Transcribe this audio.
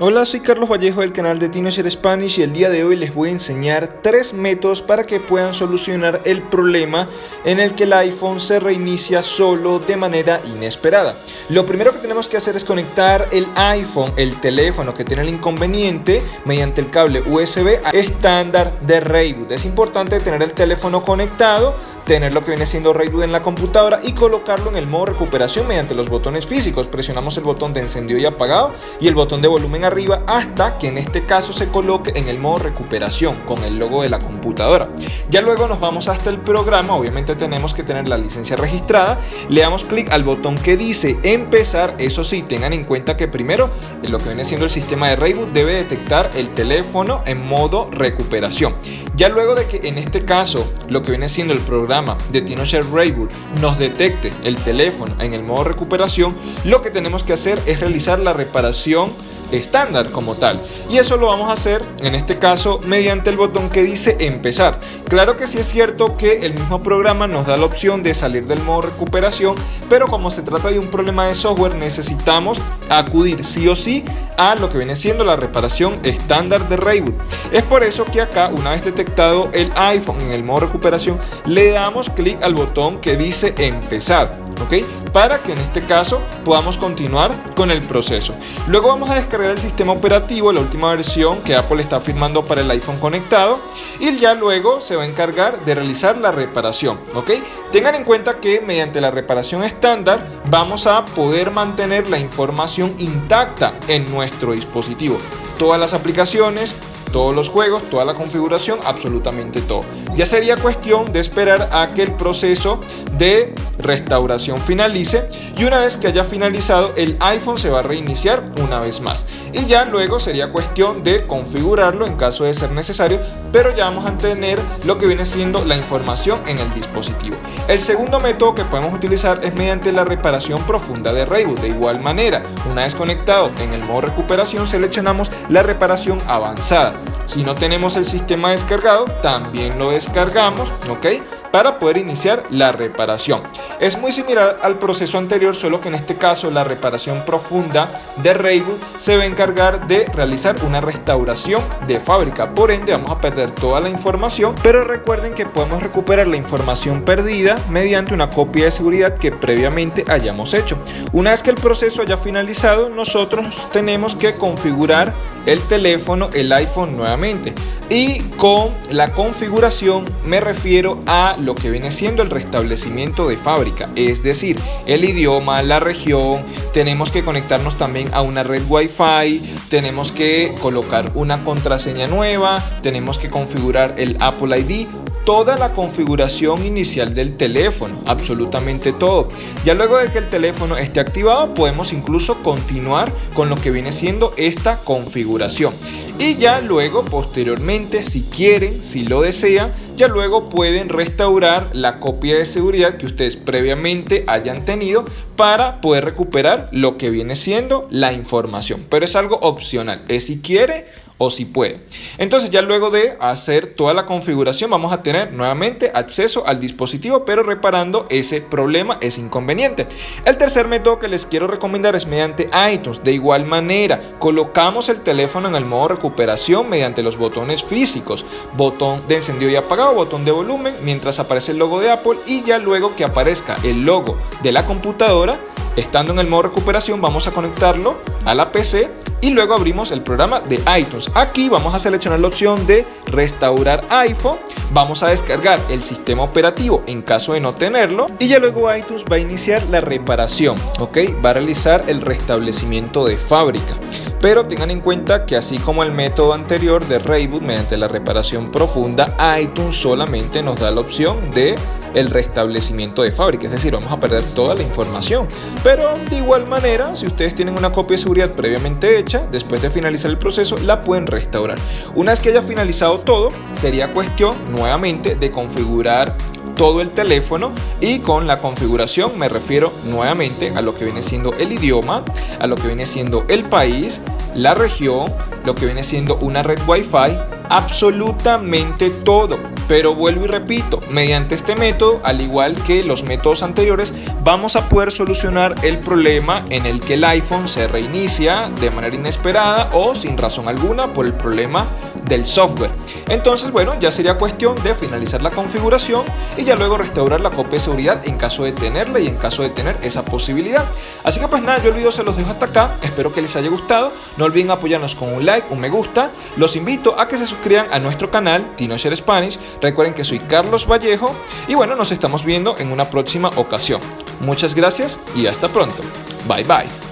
Hola, soy Carlos Vallejo del canal de Teenager Spanish y el día de hoy les voy a enseñar tres métodos para que puedan solucionar el problema en el que el iPhone se reinicia solo de manera inesperada. Lo primero que tenemos que hacer es conectar el iPhone, el teléfono que tiene el inconveniente, mediante el cable USB estándar de Rayboot. Es importante tener el teléfono conectado, tener lo que viene siendo Rayboot en la computadora y colocarlo en el modo recuperación mediante los botones físicos. Presionamos el botón de encendido y apagado y el botón de volumen arriba hasta que en este caso se coloque en el modo recuperación con el logo de la computadora. Ya luego nos vamos hasta el programa, obviamente tenemos que tener la licencia registrada, le damos clic al botón que dice empezar, eso sí, tengan en cuenta que primero en lo que viene siendo el sistema de reboot debe detectar el teléfono en modo recuperación. Ya luego de que en este caso lo que viene siendo el programa de TinoShare Rayboot nos detecte el teléfono en el modo recuperación, lo que tenemos que hacer es realizar la reparación estándar como tal. Y eso lo vamos a hacer en este caso mediante el botón que dice empezar. Claro que sí es cierto que el mismo programa nos da la opción de salir del modo recuperación, pero como se trata de un problema de software necesitamos acudir sí o sí a lo que viene siendo la reparación estándar de Rayboot. Es por eso que acá una vez detectado el iPhone en el modo recuperación le damos clic al botón que dice empezar, ¿ok? Para que en este caso podamos continuar con el proceso. Luego vamos a descargar el sistema operativo, la última versión que Apple está firmando para el iPhone conectado y ya luego se va a encargar de realizar la reparación, ¿ok? Tengan en cuenta que mediante la reparación estándar vamos a poder mantener la información intacta en nuestro dispositivo. Todas las aplicaciones, todos los juegos, toda la configuración, absolutamente todo. Ya sería cuestión de esperar a que el proceso de restauración finalice y una vez que haya finalizado el iPhone se va a reiniciar una vez más y ya luego sería cuestión de configurarlo en caso de ser necesario pero ya vamos a tener lo que viene siendo la información en el dispositivo. El segundo método que podemos utilizar es mediante la reparación profunda de reboot. De igual manera, una vez conectado en el modo recuperación seleccionamos la reparación avanzada. Si no tenemos el sistema descargado, también lo descargamos, ¿ok? Para poder iniciar la reparación. Es muy similar al proceso anterior, solo que en este caso la reparación profunda de Rayboot se va a encargar de realizar una restauración de fábrica. Por ende, vamos a perder toda la información, pero recuerden que podemos recuperar la información perdida mediante una copia de seguridad que previamente hayamos hecho. Una vez que el proceso haya finalizado, nosotros tenemos que configurar el teléfono, el iPhone nuevamente. Y con la configuración me refiero a lo que viene siendo el restablecimiento de fábrica, es decir, el idioma, la región, tenemos que conectarnos también a una red Wi-Fi, tenemos que colocar una contraseña nueva, tenemos que configurar el Apple ID, toda la configuración inicial del teléfono, absolutamente todo. Ya luego de que el teléfono esté activado, podemos incluso continuar con lo que viene siendo esta configuración. Y ya luego, posteriormente, si quieren, si lo desean, ya luego pueden restaurar la copia de seguridad que ustedes previamente hayan tenido para poder recuperar lo que viene siendo la información. Pero es algo opcional, es si quiere o si puede. Entonces ya luego de hacer toda la configuración vamos a tener nuevamente acceso al dispositivo pero reparando ese problema, ese inconveniente. El tercer método que les quiero recomendar es mediante iTunes. De igual manera colocamos el teléfono en el modo recuperación mediante los botones físicos. Botón de encendido y apagado, botón de volumen mientras aparece el logo de Apple y ya luego que aparezca el logo de la computadora Estando en el modo recuperación vamos a conectarlo a la PC y luego abrimos el programa de iTunes. Aquí vamos a seleccionar la opción de restaurar iPhone, vamos a descargar el sistema operativo en caso de no tenerlo y ya luego iTunes va a iniciar la reparación, ¿ok? Va a realizar el restablecimiento de fábrica. Pero tengan en cuenta que así como el método anterior de Rayboot mediante la reparación profunda, iTunes solamente nos da la opción de el restablecimiento de fábrica, es decir, vamos a perder toda la información. Pero de igual manera, si ustedes tienen una copia de seguridad previamente hecha, después de finalizar el proceso, la pueden restaurar. Una vez que haya finalizado todo, sería cuestión nuevamente de configurar todo el teléfono y con la configuración me refiero nuevamente a lo que viene siendo el idioma, a lo que viene siendo el país, la región, lo que viene siendo una red wifi, absolutamente todo Pero vuelvo y repito, mediante este método, al igual que los métodos anteriores, vamos a poder solucionar el problema en el que el iPhone se reinicia de manera inesperada o sin razón alguna por el problema del software. Entonces, bueno, ya sería cuestión de finalizar la configuración y ya luego restaurar la copia de seguridad en caso de tenerla y en caso de tener esa posibilidad. Así que pues nada, yo el video se los dejo hasta acá. Espero que les haya gustado. No olviden apoyarnos con un like, un me gusta. Los invito a que se suscriban a nuestro canal TinoShare Spanish. Recuerden que soy Carlos Vallejo y bueno, nos estamos viendo en una próxima ocasión. Muchas gracias y hasta pronto. Bye bye.